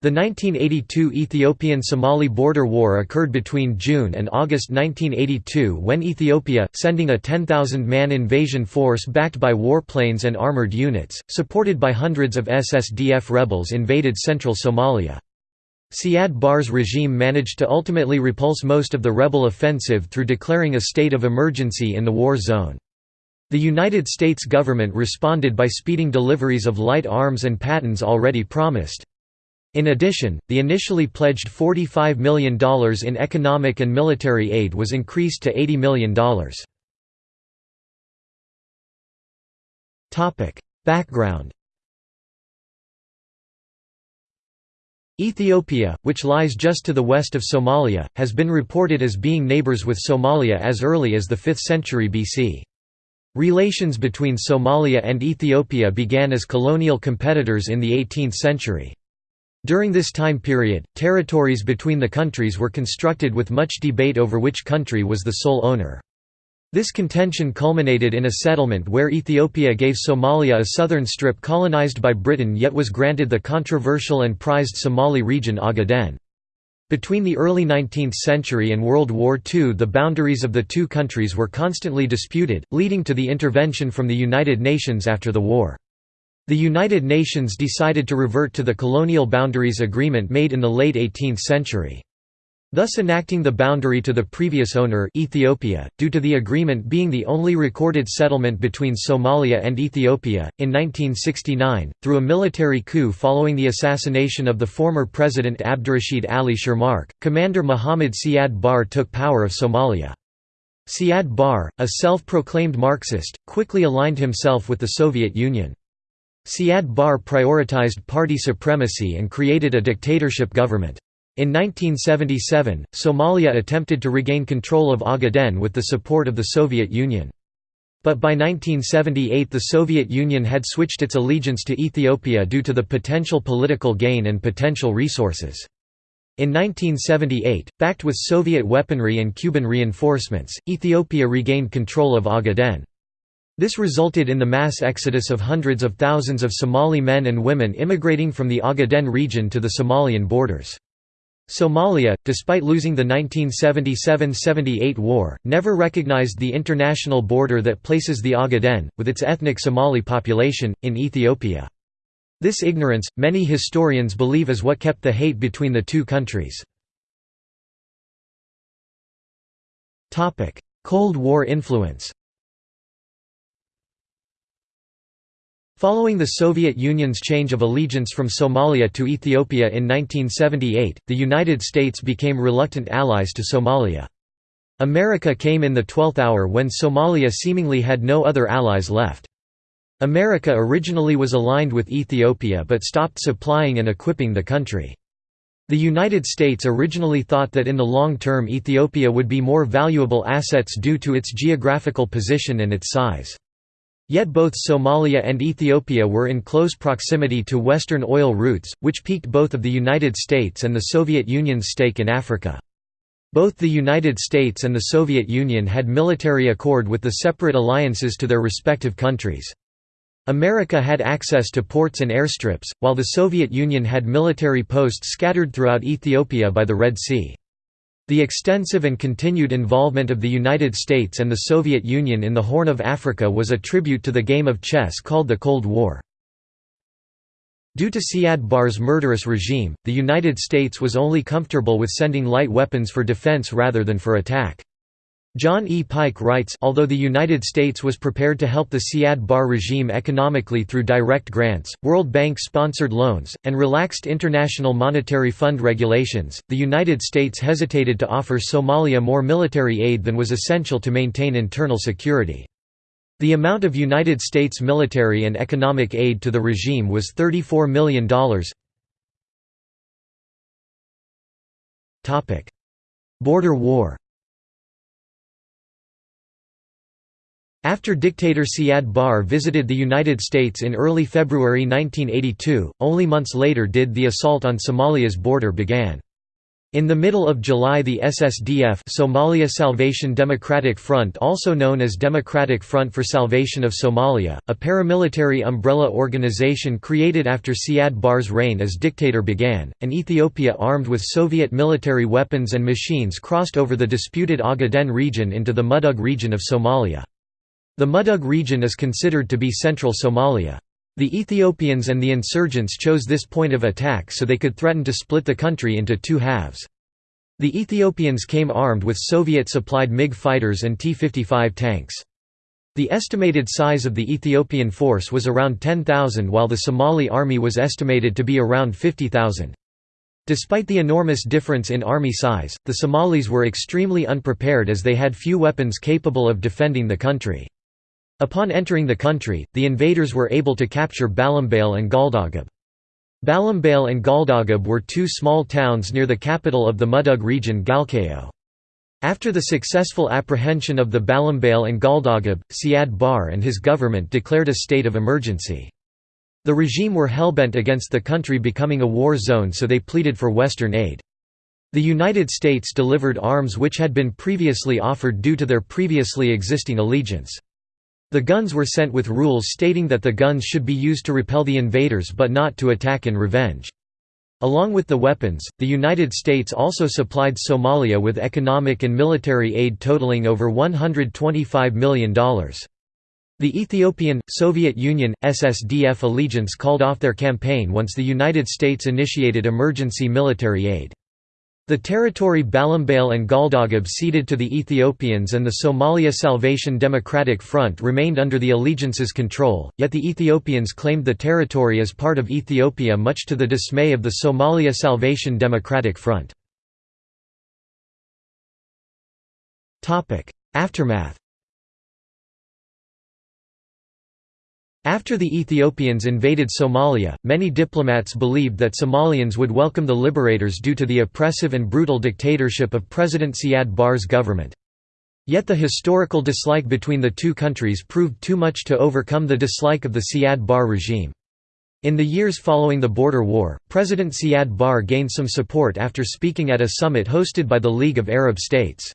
The 1982 Ethiopian–Somali border war occurred between June and August 1982 when Ethiopia, sending a 10,000-man invasion force backed by warplanes and armored units, supported by hundreds of SSDF rebels invaded central Somalia. Siad Barre's regime managed to ultimately repulse most of the rebel offensive through declaring a state of emergency in the war zone. The United States government responded by speeding deliveries of light arms and patents already promised. In addition, the initially pledged $45 million in economic and military aid was increased to $80 million. Background Ethiopia, which lies just to the west of Somalia, has been reported as being neighbors with Somalia as early as the 5th century BC. Relations between Somalia and Ethiopia began as colonial competitors in the 18th century. During this time period, territories between the countries were constructed with much debate over which country was the sole owner. This contention culminated in a settlement where Ethiopia gave Somalia a southern strip colonized by Britain yet was granted the controversial and prized Somali region Ogaden. Between the early 19th century and World War II the boundaries of the two countries were constantly disputed, leading to the intervention from the United Nations after the war. The United Nations decided to revert to the colonial boundaries agreement made in the late 18th century. Thus enacting the boundary to the previous owner Ethiopia, due to the agreement being the only recorded settlement between Somalia and Ethiopia. In 1969, through a military coup following the assassination of the former President Abdurrashid Ali Shermarke, Commander Mohammad Siad Barre took power of Somalia. Siad Barre, a self-proclaimed Marxist, quickly aligned himself with the Soviet Union. Siad Barre prioritized party supremacy and created a dictatorship government. In 1977, Somalia attempted to regain control of Ogaden with the support of the Soviet Union. But by 1978 the Soviet Union had switched its allegiance to Ethiopia due to the potential political gain and potential resources. In 1978, backed with Soviet weaponry and Cuban reinforcements, Ethiopia regained control of Ogaden. This resulted in the mass exodus of hundreds of thousands of Somali men and women immigrating from the Ogaden region to the Somalian borders. Somalia, despite losing the 1977–78 war, never recognized the international border that places the Ogaden, with its ethnic Somali population, in Ethiopia. This ignorance, many historians believe is what kept the hate between the two countries. Cold War influence Following the Soviet Union's change of allegiance from Somalia to Ethiopia in 1978, the United States became reluctant allies to Somalia. America came in the twelfth hour when Somalia seemingly had no other allies left. America originally was aligned with Ethiopia but stopped supplying and equipping the country. The United States originally thought that in the long term Ethiopia would be more valuable assets due to its geographical position and its size. Yet both Somalia and Ethiopia were in close proximity to Western oil routes, which piqued both of the United States and the Soviet Union's stake in Africa. Both the United States and the Soviet Union had military accord with the separate alliances to their respective countries. America had access to ports and airstrips, while the Soviet Union had military posts scattered throughout Ethiopia by the Red Sea. The extensive and continued involvement of the United States and the Soviet Union in the Horn of Africa was a tribute to the game of chess called the Cold War. Due to Siad Barre's murderous regime, the United States was only comfortable with sending light weapons for defense rather than for attack. John E. Pike writes Although the United States was prepared to help the Siad Barre regime economically through direct grants, World Bank-sponsored loans, and relaxed International Monetary Fund regulations, the United States hesitated to offer Somalia more military aid than was essential to maintain internal security. The amount of United States military and economic aid to the regime was $34 million. Border war After dictator Siad Barre visited the United States in early February 1982, only months later did the assault on Somalia's border began. In the middle of July the SSDF Somalia Salvation Democratic Front also known as Democratic Front for Salvation of Somalia, a paramilitary umbrella organization created after Siad Barre's reign as dictator began, and Ethiopia armed with Soviet military weapons and machines crossed over the disputed Ogaden region into the Mudug region of Somalia. The Mudug region is considered to be central Somalia. The Ethiopians and the insurgents chose this point of attack so they could threaten to split the country into two halves. The Ethiopians came armed with Soviet-supplied MiG fighters and T-55 tanks. The estimated size of the Ethiopian force was around 10,000 while the Somali army was estimated to be around 50,000. Despite the enormous difference in army size, the Somalis were extremely unprepared as they had few weapons capable of defending the country. Upon entering the country, the invaders were able to capture Balambale and Galdagab. Balambale and Galdagab were two small towns near the capital of the Mudug region Galkayo. After the successful apprehension of the Balambale and Galdagab, Siad Barre and his government declared a state of emergency. The regime were hellbent against the country becoming a war zone so they pleaded for Western aid. The United States delivered arms which had been previously offered due to their previously existing allegiance. The guns were sent with rules stating that the guns should be used to repel the invaders but not to attack in revenge. Along with the weapons, the United States also supplied Somalia with economic and military aid totaling over $125 million. The Ethiopian, Soviet Union, SSDF allegiance called off their campaign once the United States initiated emergency military aid. The territory Balambale and Galdagab ceded to the Ethiopians and the Somalia Salvation Democratic Front remained under the allegiance's control, yet the Ethiopians claimed the territory as part of Ethiopia much to the dismay of the Somalia Salvation Democratic Front. Aftermath After the Ethiopians invaded Somalia, many diplomats believed that Somalians would welcome the liberators due to the oppressive and brutal dictatorship of President Siad Barre's government. Yet the historical dislike between the two countries proved too much to overcome the dislike of the Siad Barre regime. In the years following the border war, President Siad Barre gained some support after speaking at a summit hosted by the League of Arab States.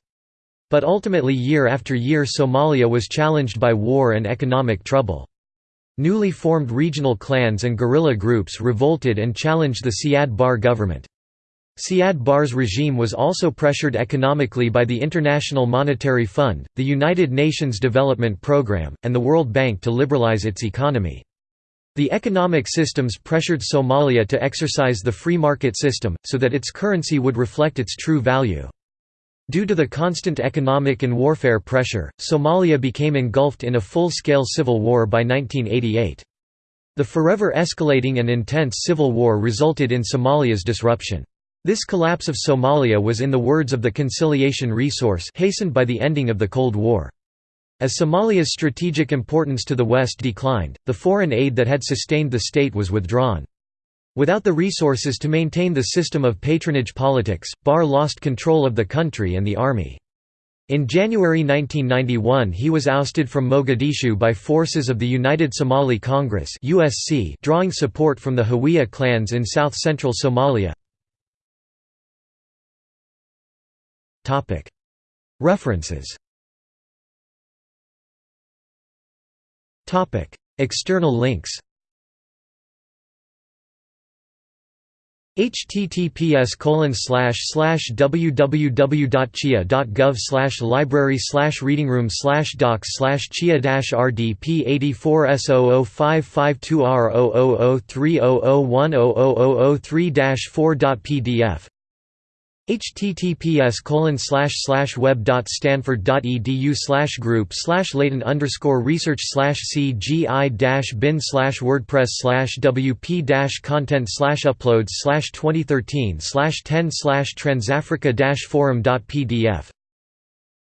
But ultimately year after year Somalia was challenged by war and economic trouble. Newly formed regional clans and guerrilla groups revolted and challenged the Siad Barre government. Siad Barre's regime was also pressured economically by the International Monetary Fund, the United Nations Development Programme, and the World Bank to liberalize its economy. The economic systems pressured Somalia to exercise the free market system, so that its currency would reflect its true value. Due to the constant economic and warfare pressure, Somalia became engulfed in a full-scale civil war by 1988. The forever escalating and intense civil war resulted in Somalia's disruption. This collapse of Somalia was in the words of the conciliation resource hastened by the ending of the Cold War. As Somalia's strategic importance to the West declined, the foreign aid that had sustained the state was withdrawn. Without the resources to maintain the system of patronage politics, Barre lost control of the country and the army. In January 1991 he was ousted from Mogadishu by forces of the United Somali Congress drawing support from the Hawiye clans in south-central Somalia. References External links https www.cia.gov library readingroom docs cia rdp 84 s 552 r 00030010003 4 https web.stanford.edu slash group slash Leighton underscore research slash cgi dash bin slash wordpress slash wp content slash uploads slash 2013 slash 10 slash transafrica forum.pdf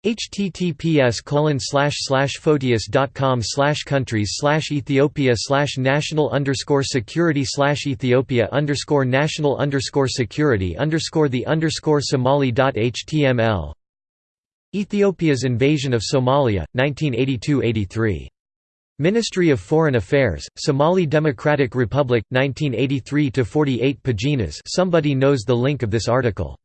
https colon photius.com countries ethiopia national underscore security ethiopia underscore national underscore security underscore the underscore somali.html Ethiopia's invasion of Somalia, 1982–83. Ministry of Foreign Affairs, Somali Democratic Republic, 1983–48 paginas. Somebody knows the link of this article